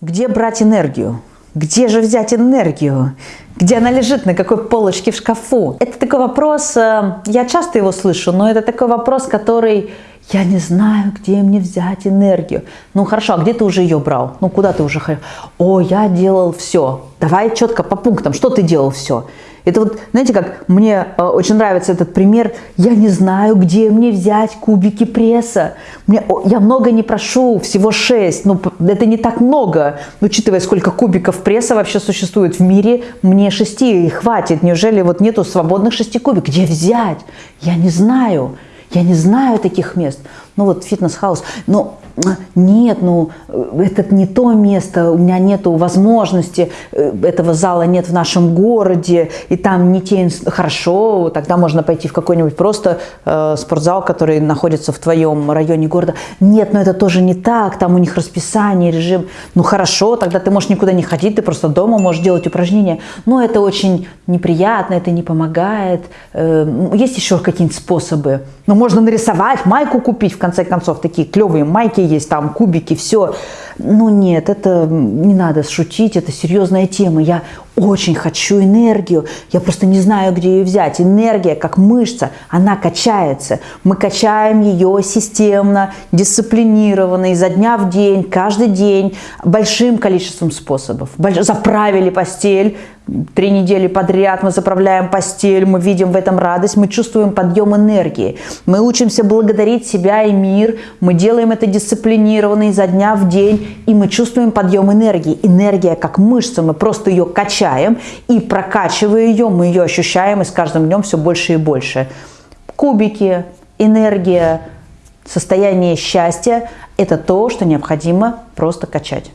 Где брать энергию? Где же взять энергию? Где она лежит, на какой полочке в шкафу? Это такой вопрос, э, я часто его слышу, но это такой вопрос, который я не знаю, где мне взять энергию. Ну хорошо, а где ты уже ее брал? Ну куда ты уже ходил? О, я делал все. Давай четко по пунктам, что ты делал все. Это вот, знаете, как мне э, очень нравится этот пример. Я не знаю, где мне взять кубики пресса. Мне, о, я много не прошу, всего 6. Ну, это не так много. Учитывая, сколько кубиков пресса вообще существует в мире, мне 6 хватит. Неужели вот нету свободных 6 кубиков? Где взять? Я не знаю. Я не знаю таких мест. Ну вот Fitness House. Но нет, ну это не то место, у меня нет возможности, э, этого зала нет в нашем городе, и там не те, хорошо, тогда можно пойти в какой-нибудь просто э, спортзал, который находится в твоем районе города. Нет, но это тоже не так, там у них расписание, режим. Ну хорошо, тогда ты можешь никуда не ходить, ты просто дома можешь делать упражнения. Но это очень неприятно, это не помогает. Э, есть еще какие-нибудь способы. Ну можно нарисовать, майку купить, в конце концов, такие клевые майки есть, там кубики, все. Ну нет, это не надо шутить, это серьезная тема. Я очень хочу энергию, я просто не знаю, где ее взять. Энергия, как мышца, она качается. Мы качаем ее системно, дисциплинированно, изо дня в день, каждый день, большим количеством способов. Заправили постель, три недели подряд мы заправляем постель, мы видим в этом радость, мы чувствуем подъем энергии. Мы учимся благодарить себя и мир, мы делаем это дисциплинированно изо дня в день, и мы чувствуем подъем энергии. Энергия как мышца, мы просто ее качаем, и прокачивая ее, мы ее ощущаем, и с каждым днем все больше и больше. Кубики, энергия, состояние счастья – это то, что необходимо просто качать.